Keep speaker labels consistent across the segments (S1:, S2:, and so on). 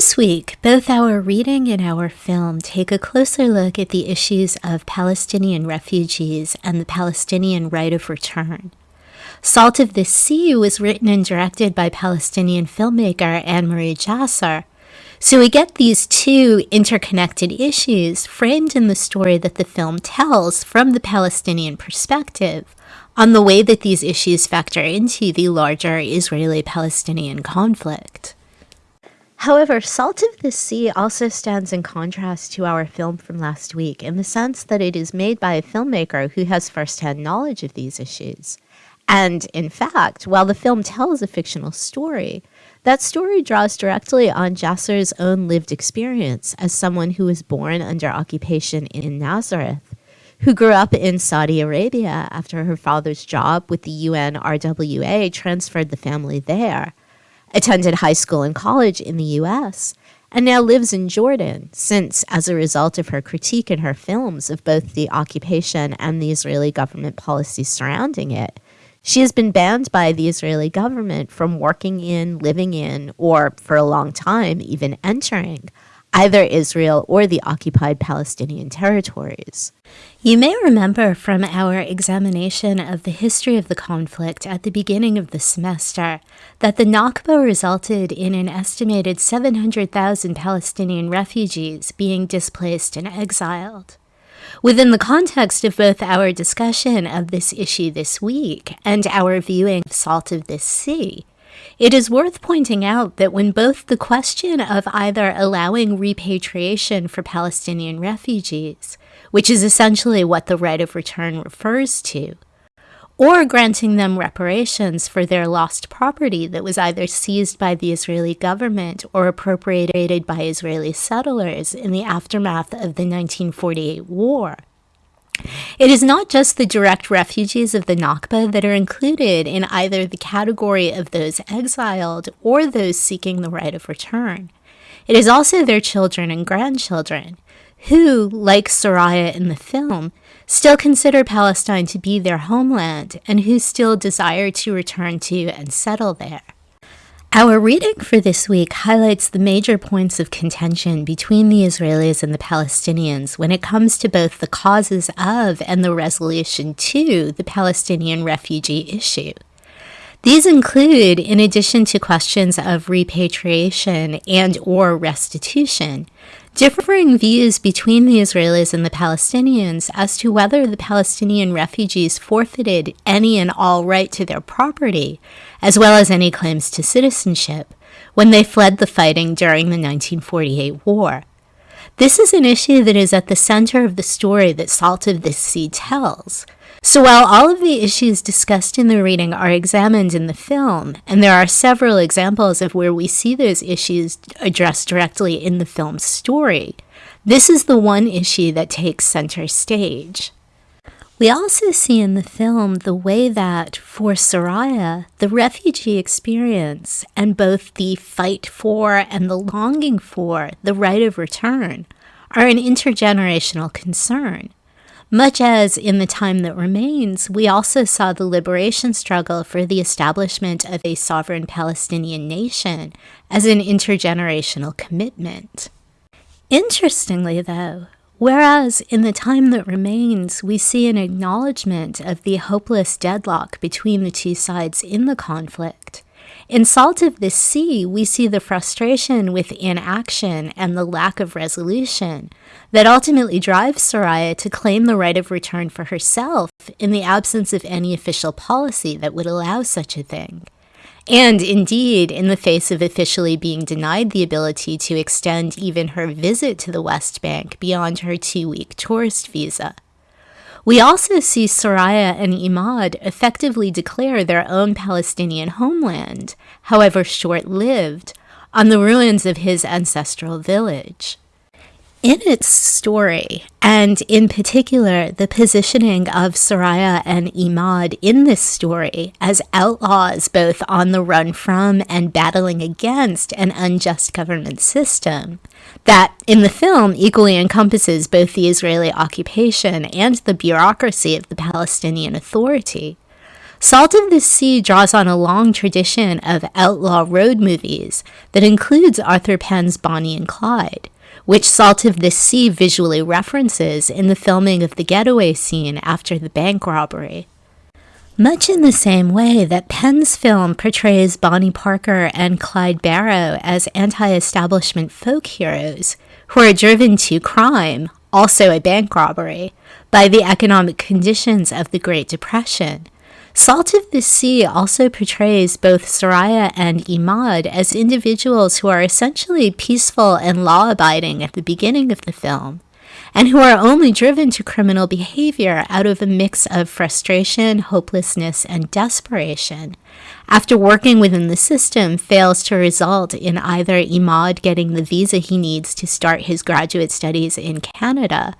S1: This week, both our reading and our film take a closer look at the issues of Palestinian refugees and the Palestinian right of return. Salt of the Sea was written and directed by Palestinian filmmaker Annemarie Jacir. So we get these two interconnected issues framed in the story that the film tells from the Palestinian perspective on the way that these issues factor into the larger Israeli Palestinian conflict. However, Salt of the Sea also stands in contrast to our film from last week in the sense that it is made by a filmmaker who has firsthand knowledge of these issues. And in fact, while the film tells a fictional story, that story draws directly on Jacir's own lived experience as someone who was born under occupation in Nazareth, who grew up in Saudi Arabia after her father's job with the UNRWA transferred the family there attended high school and college in the US, and now lives in Jordan, since, as a result of her critique in her films of both the occupation and the Israeli government policies surrounding it, she has been banned by the Israeli government from working in, living in, or for a long time, even entering either Israel or the occupied Palestinian territories. You may remember from our examination of the history of the conflict at the beginning of the semester that the Nakba resulted in an estimated 700,000 Palestinian refugees being displaced and exiled. Within the context of both our discussion of this issue this week and our viewing of Salt of this Sea, it is worth pointing out that when both the question of either allowing repatriation for Palestinian refugees, which is essentially what the right of return refers to, or granting them reparations for their lost property that was either seized by the Israeli government or appropriated by Israeli settlers in the aftermath of the 1948 war, it is not just the direct refugees of the Nakba that are included in either the category of those exiled or those seeking the right of return. It is also their children and grandchildren, who, like Soraya in the film, still consider Palestine to be their homeland and who still desire to return to and settle there. Our reading for this week highlights the major points of contention between the Israelis and the Palestinians when it comes to both the causes of and the resolution to the Palestinian refugee issue. These include, in addition to questions of repatriation and or restitution, differing views between the Israelis and the Palestinians as to whether the Palestinian refugees forfeited any and all right to their property, as well as any claims to citizenship, when they fled the fighting during the 1948 war. This is an issue that is at the center of the story that Salt of the Sea tells, so while all of the issues discussed in the reading are examined in the film, and there are several examples of where we see those issues addressed directly in the film's story, this is the one issue that takes center stage. We also see in the film the way that, for Soraya, the refugee experience and both the fight for and the longing for the right of return are an intergenerational concern. Much as in the time that remains, we also saw the liberation struggle for the establishment of a sovereign Palestinian nation as an intergenerational commitment. Interestingly, though, whereas in the time that remains, we see an acknowledgement of the hopeless deadlock between the two sides in the conflict, in Salt of the Sea, we see the frustration with inaction and the lack of resolution that ultimately drives Soraya to claim the right of return for herself in the absence of any official policy that would allow such a thing. And indeed, in the face of officially being denied the ability to extend even her visit to the West Bank beyond her two week tourist visa. We also see Soraya and Imad effectively declare their own Palestinian homeland, however short lived, on the ruins of his ancestral village. In its story, and in particular the positioning of Soraya and Imad in this story as outlaws both on the run from and battling against an unjust government system, that in the film equally encompasses both the Israeli occupation and the bureaucracy of the Palestinian Authority. Salt of the Sea draws on a long tradition of outlaw road movies that includes Arthur Penn's Bonnie and Clyde, which Salt of the Sea visually references in the filming of the getaway scene after the bank robbery. Much in the same way that Penn's film portrays Bonnie Parker and Clyde Barrow as anti establishment folk heroes who are driven to crime, also a bank robbery, by the economic conditions of the Great Depression Salt of the Sea also portrays both Soraya and Imad as individuals who are essentially peaceful and law abiding at the beginning of the film, and who are only driven to criminal behavior out of a mix of frustration, hopelessness, and desperation. After working within the system fails to result in either Imad getting the visa he needs to start his graduate studies in Canada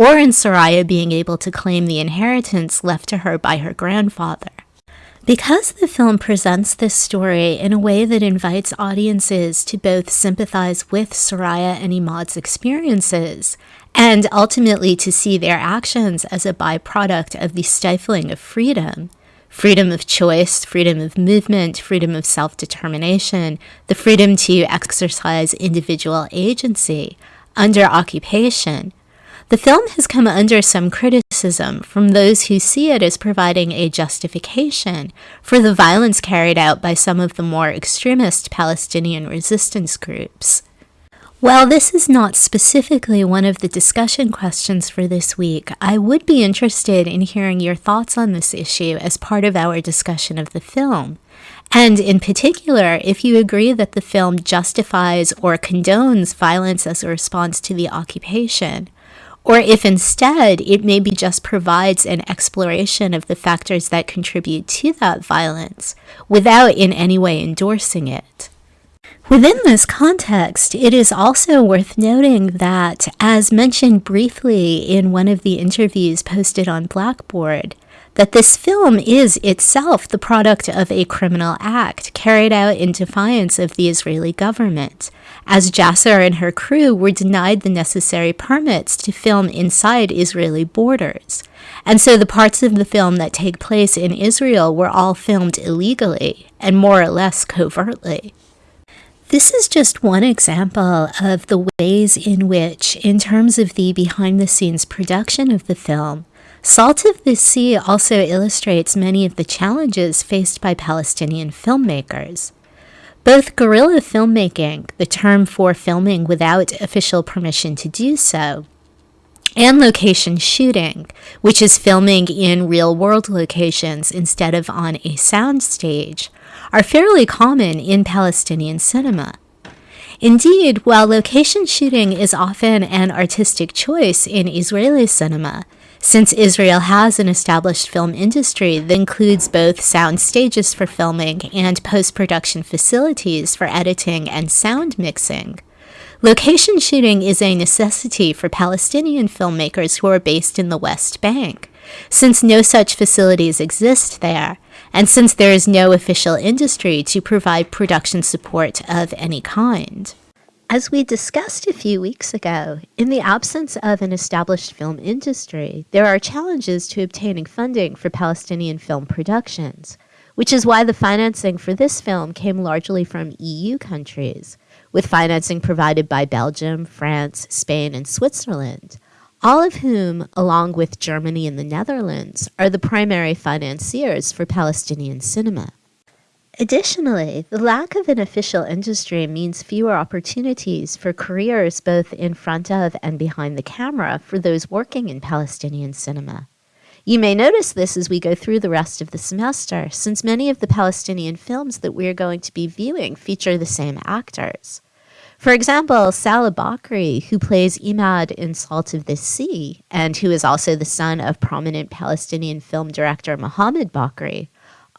S1: or in Soraya being able to claim the inheritance left to her by her grandfather. Because the film presents this story in a way that invites audiences to both sympathize with Soraya and Imad's experiences, and ultimately to see their actions as a byproduct of the stifling of freedom freedom of choice, freedom of movement, freedom of self determination, the freedom to exercise individual agency under occupation, the film has come under some criticism from those who see it as providing a justification for the violence carried out by some of the more extremist Palestinian resistance groups. While this is not specifically one of the discussion questions for this week, I would be interested in hearing your thoughts on this issue as part of our discussion of the film. And in particular, if you agree that the film justifies or condones violence as a response to the occupation, or if instead it maybe just provides an exploration of the factors that contribute to that violence without in any way endorsing it. Within this context, it is also worth noting that, as mentioned briefly in one of the interviews posted on Blackboard, that this film is itself the product of a criminal act carried out in defiance of the Israeli government, as Jacir and her crew were denied the necessary permits to film inside Israeli borders. And so the parts of the film that take place in Israel were all filmed illegally and more or less covertly. This is just one example of the ways in which, in terms of the behind the scenes production of the film, Salt of the Sea also illustrates many of the challenges faced by Palestinian filmmakers. Both guerrilla filmmaking, the term for filming without official permission to do so, and location shooting, which is filming in real world locations instead of on a soundstage, are fairly common in Palestinian cinema. Indeed, while location shooting is often an artistic choice in Israeli cinema, since Israel has an established film industry that includes both sound stages for filming and post production facilities for editing and sound mixing. Location shooting is a necessity for Palestinian filmmakers who are based in the West Bank, since no such facilities exist there, and since there is no official industry to provide production support of any kind. As we discussed a few weeks ago, in the absence of an established film industry, there are challenges to obtaining funding for Palestinian film productions, which is why the financing for this film came largely from EU countries, with financing provided by Belgium, France, Spain, and Switzerland, all of whom, along with Germany and the Netherlands, are the primary financiers for Palestinian cinema. Additionally, the lack of an official industry means fewer opportunities for careers both in front of and behind the camera for those working in Palestinian cinema. You may notice this as we go through the rest of the semester, since many of the Palestinian films that we are going to be viewing feature the same actors. For example, Salah Bakri, who plays Imad in Salt of the Sea, and who is also the son of prominent Palestinian film director Mohammed Bakri,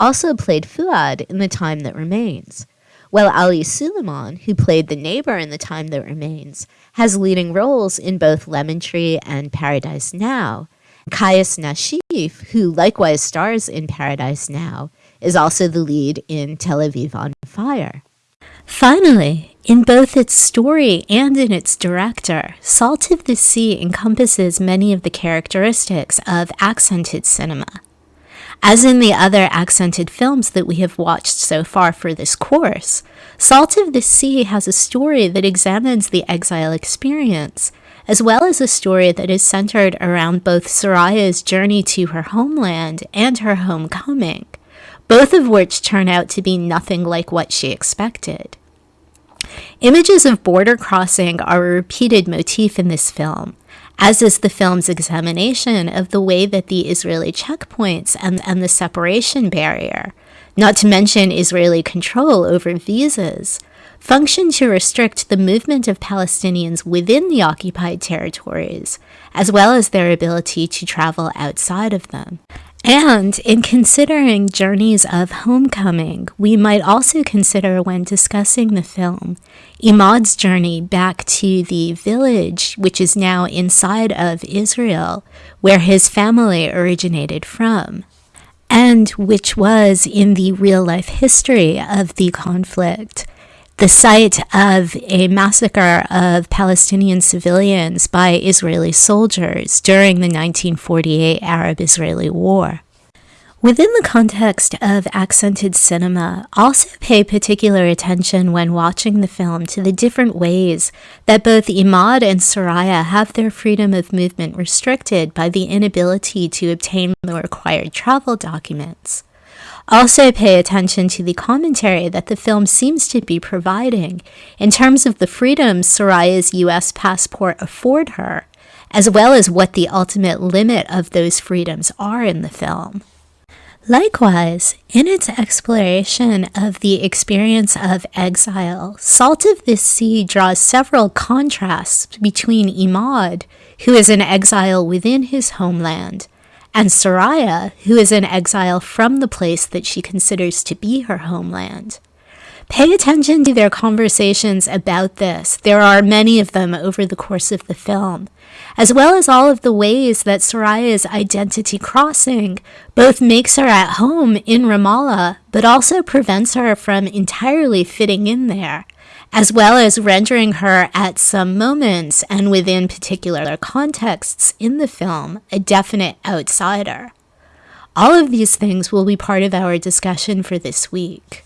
S1: also played Fuad in The Time That Remains, while Ali Suleiman, who played the neighbor in The Time That Remains, has leading roles in both Lemon Tree and Paradise Now. Kais Nashif, who likewise stars in Paradise Now, is also the lead in Tel Aviv on Fire. Finally, in both its story and in its director, Salt of the Sea encompasses many of the characteristics of accented cinema. As in the other accented films that we have watched so far for this course, Salt of the Sea has a story that examines the exile experience, as well as a story that is centered around both Soraya's journey to her homeland and her homecoming, both of which turn out to be nothing like what she expected. Images of border crossing are a repeated motif in this film, as is the film's examination of the way that the Israeli checkpoints and, and the separation barrier, not to mention Israeli control over visas, function to restrict the movement of Palestinians within the occupied territories, as well as their ability to travel outside of them. And in considering journeys of homecoming, we might also consider when discussing the film Imad's journey back to the village, which is now inside of Israel, where his family originated from, and which was in the real life history of the conflict the site of a massacre of Palestinian civilians by Israeli soldiers during the 1948 Arab Israeli War. Within the context of accented cinema, also pay particular attention when watching the film to the different ways that both Imad and Soraya have their freedom of movement restricted by the inability to obtain the required travel documents. Also, pay attention to the commentary that the film seems to be providing in terms of the freedoms Soraya's US passport afford her, as well as what the ultimate limit of those freedoms are in the film. Likewise, in its exploration of the experience of exile, Salt of the Sea draws several contrasts between Imad, who is in exile within his homeland, and Soraya, who is in exile from the place that she considers to be her homeland. Pay attention to their conversations about this. There are many of them over the course of the film, as well as all of the ways that Soraya's identity crossing both makes her at home in Ramallah, but also prevents her from entirely fitting in there as well as rendering her at some moments and within particular contexts in the film a definite outsider. All of these things will be part of our discussion for this week.